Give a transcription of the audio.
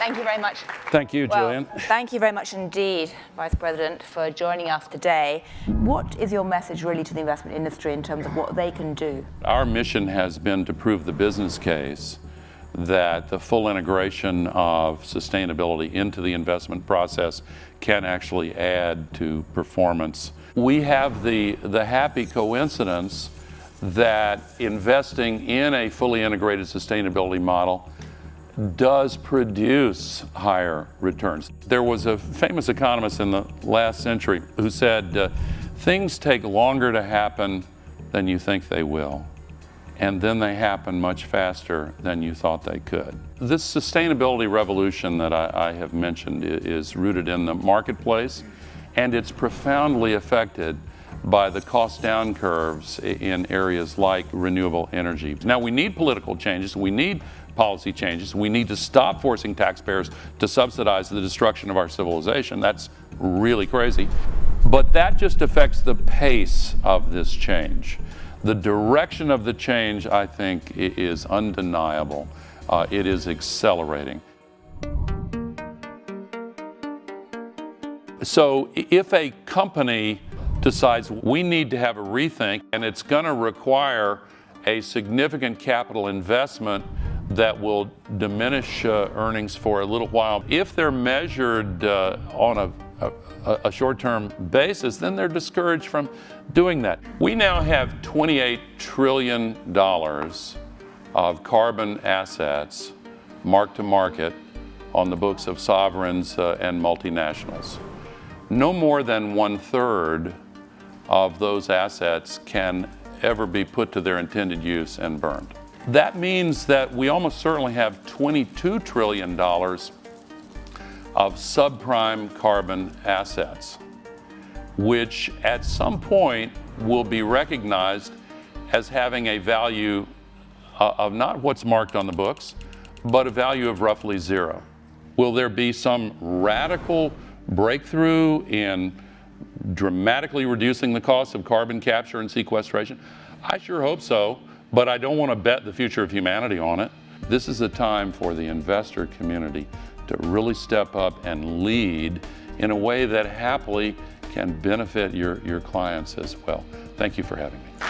Thank you very much. Thank you, Well, Julian. thank you very much indeed, Vice President, for joining us today. What is your message really to the investment industry in terms of what they can do? Our mission has been to prove the business case that the full integration of sustainability into the investment process can actually add to performance. We have the, the happy coincidence that investing in a fully integrated sustainability model does produce higher returns. There was a famous economist in the last century who said, uh, things take longer to happen than you think they will, and then they happen much faster than you thought they could. This sustainability revolution that I, I have mentioned is rooted in the marketplace, and it's profoundly affected by the cost down curves in areas like renewable energy. Now we need political changes, we need policy changes, we need to stop forcing taxpayers to subsidize the destruction of our civilization. That's really crazy. But that just affects the pace of this change. The direction of the change, I think, is undeniable. Uh, it is accelerating. So if a company decides we need to have a rethink and it's going to require a significant capital investment that will diminish uh, earnings for a little while. If they're measured uh, on a, a, a short-term basis, then they're discouraged from doing that. We now have $28 trillion of carbon assets marked to market on the books of sovereigns uh, and multinationals. No more than one-third of those assets can ever be put to their intended use and burned. That means that we almost certainly have $22 trillion of subprime carbon assets, which at some point will be recognized as having a value uh, of not what's marked on the books, but a value of roughly zero. Will there be some radical breakthrough in dramatically reducing the cost of carbon capture and sequestration? I sure hope so, but I don't want to bet the future of humanity on it. This is a time for the investor community to really step up and lead in a way that happily can benefit your, your clients as well. Thank you for having me.